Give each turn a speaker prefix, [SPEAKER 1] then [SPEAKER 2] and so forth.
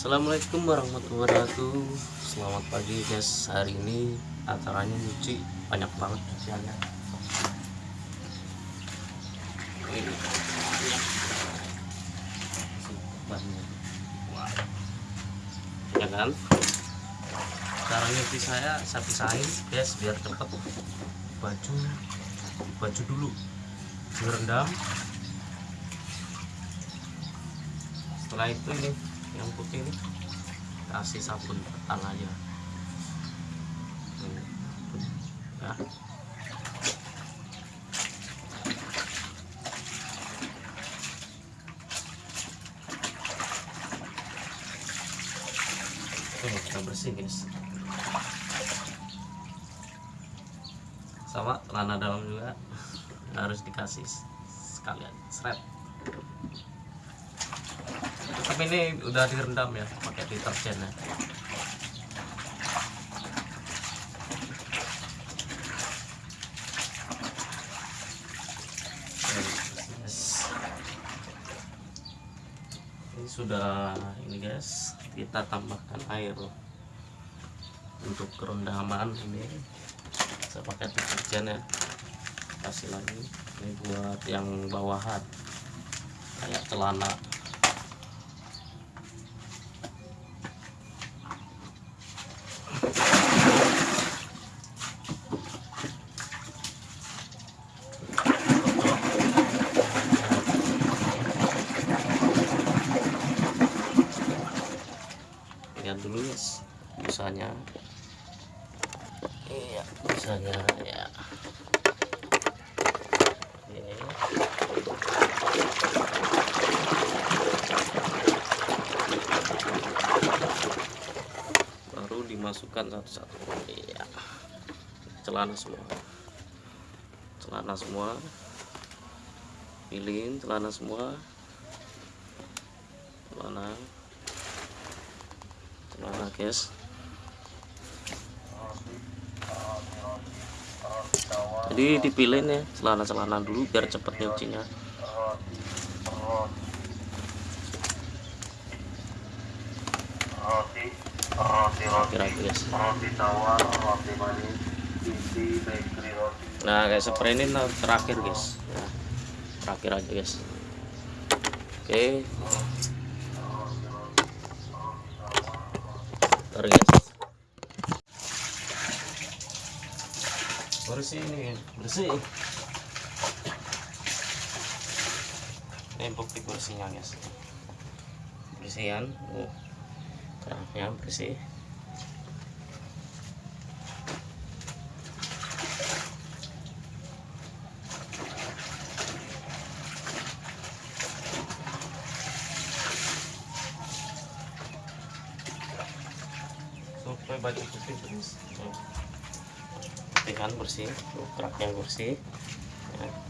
[SPEAKER 1] Assalamualaikum warahmatullahi wabarakatuh. Selamat pagi guys. Hari ini acaranya nyuci. Banyak banget cuciannya. Ini. Banyak. Ya kan? Cara nyuci saya Saya pisahin guys Biar cepet. Baju Baju dulu. Direndam Setelah itu ini yang putih ini kasih sabun petang aja Ini, ya. Oke, udah bersih guys. Sama celana dalam juga harus dikasih sekalian seret tapi ini udah direndam ya pakai deterjen ya. Ini sudah ini guys kita tambahkan air loh. Untuk kerendaman ini. Saya pakai deterjen ya. Kasih lagi. Ini buat yang bawahan. Kayak celana lihat dulu guys iya busanya ya. Oke. baru dimasukkan satu-satu. Iya. Celana semua. Celana semua. Pilih celana semua. Celana. Celana guys jadi dipilih nih celana-celana dulu biar cepet nyucinya.
[SPEAKER 2] Roti roti roti.
[SPEAKER 1] Kira guys
[SPEAKER 2] roti tawar roti manis isi bakery roti.
[SPEAKER 1] Nah kayak spray ini nah, terakhir guys. Nah, terakhir aja guys. Oke. Ntar bersih ini. Bersih. Ini bukti bersihnya guys. Bersihan. Oh, kerannya bersih. Supaya baju putih bersih Tuh. putih kan bersih tuh keraknya bersih ya.